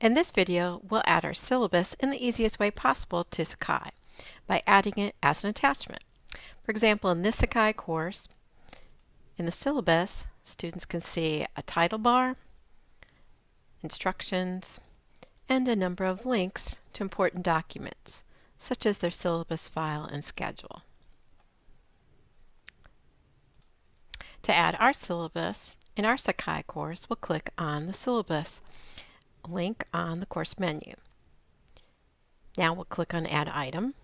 In this video, we'll add our syllabus in the easiest way possible to Sakai by adding it as an attachment. For example, in this Sakai course, in the syllabus, students can see a title bar, instructions, and a number of links to important documents, such as their syllabus file and schedule. To add our syllabus, in our Sakai course, we'll click on the syllabus link on the course menu. Now we'll click on Add Item.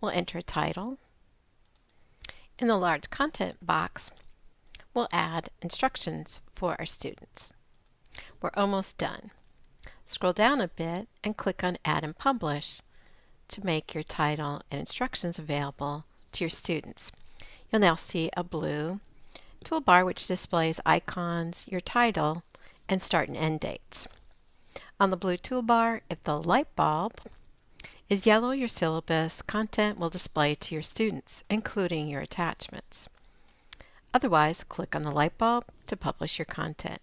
We'll enter a title. In the large content box, we'll add instructions for our students. We're almost done. Scroll down a bit and click on Add and Publish to make your title and instructions available to your students. You'll now see a blue toolbar which displays icons, your title, and start and end dates. On the blue toolbar, if the light bulb is yellow, your syllabus content will display to your students, including your attachments. Otherwise, click on the light bulb to publish your content.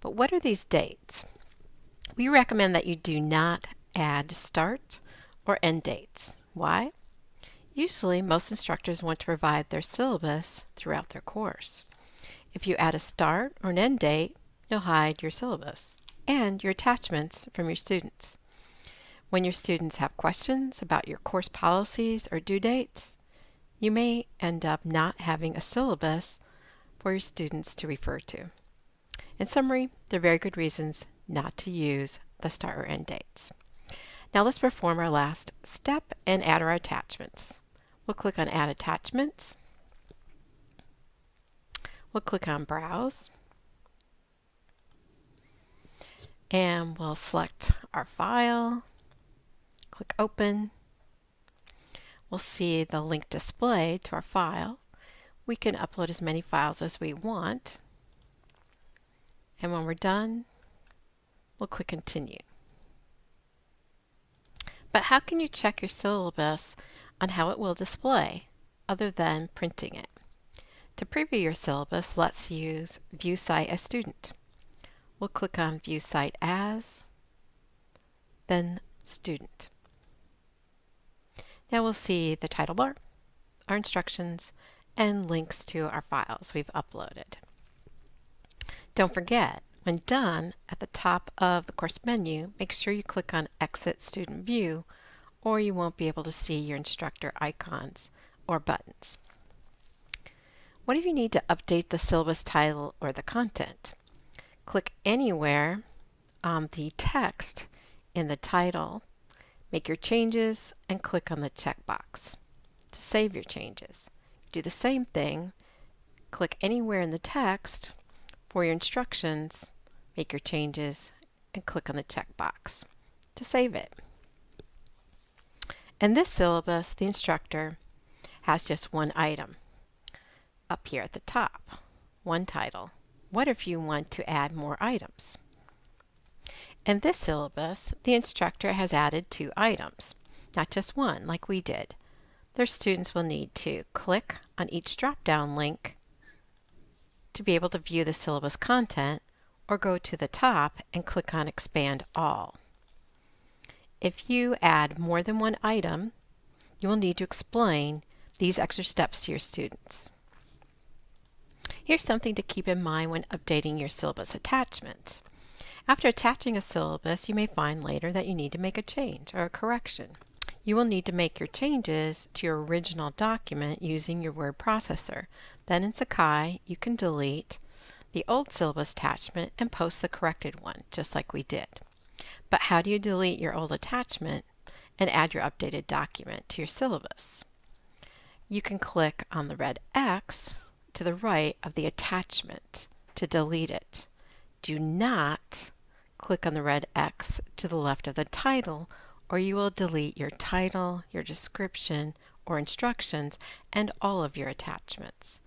But what are these dates? We recommend that you do not add start or end dates. Why? Usually, most instructors want to provide their syllabus throughout their course. If you add a start or an end date, you'll hide your syllabus and your attachments from your students. When your students have questions about your course policies or due dates, you may end up not having a syllabus for your students to refer to. In summary, there are very good reasons not to use the start or end dates. Now let's perform our last step and add our attachments. We'll click on Add Attachments. We'll click on Browse. And we'll select our file, click open. We'll see the link displayed to our file. We can upload as many files as we want. And when we're done, we'll click continue. But how can you check your syllabus on how it will display other than printing it? To preview your syllabus, let's use View Site as Student. We'll click on View Site As, then Student. Now we'll see the title bar, our instructions, and links to our files we've uploaded. Don't forget, when done, at the top of the course menu, make sure you click on Exit Student View or you won't be able to see your instructor icons or buttons. What if you need to update the syllabus title or the content? Click anywhere on the text in the title, make your changes, and click on the checkbox to save your changes. Do the same thing, click anywhere in the text for your instructions, make your changes, and click on the checkbox to save it. In this syllabus, the instructor has just one item up here at the top, one title. What if you want to add more items? In this syllabus, the instructor has added two items, not just one like we did. Their students will need to click on each drop-down link to be able to view the syllabus content or go to the top and click on Expand All. If you add more than one item, you will need to explain these extra steps to your students. Here's something to keep in mind when updating your syllabus attachments. After attaching a syllabus, you may find later that you need to make a change or a correction. You will need to make your changes to your original document using your word processor. Then in Sakai, you can delete the old syllabus attachment and post the corrected one, just like we did. But how do you delete your old attachment and add your updated document to your syllabus? You can click on the red X to the right of the attachment to delete it. Do not click on the red X to the left of the title or you will delete your title, your description, or instructions, and all of your attachments.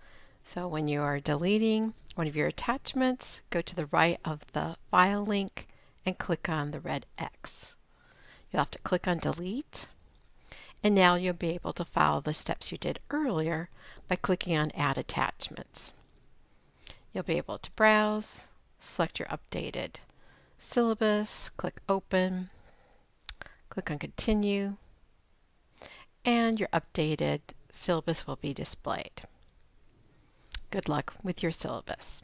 So when you are deleting one of your attachments, go to the right of the file link and click on the red X. You'll have to click on delete and now you'll be able to follow the steps you did earlier by clicking on Add Attachments. You'll be able to browse, select your updated syllabus, click Open, click on Continue, and your updated syllabus will be displayed. Good luck with your syllabus.